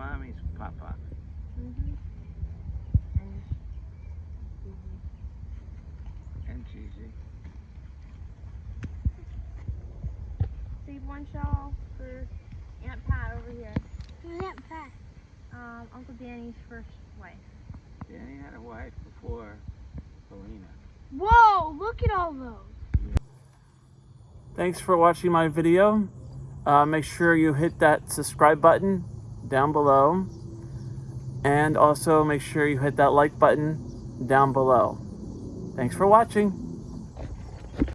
mommy's papa. Mm-hmm. And And Gigi. save one shawl for Aunt Pat over here. Aunt Pat. Um, Uncle Danny's first wife. Danny had a wife before Paulina. Whoa, look at all those. Thanks for watching my video. Uh, make sure you hit that subscribe button down below. And also make sure you hit that like button down below. Thanks for watching.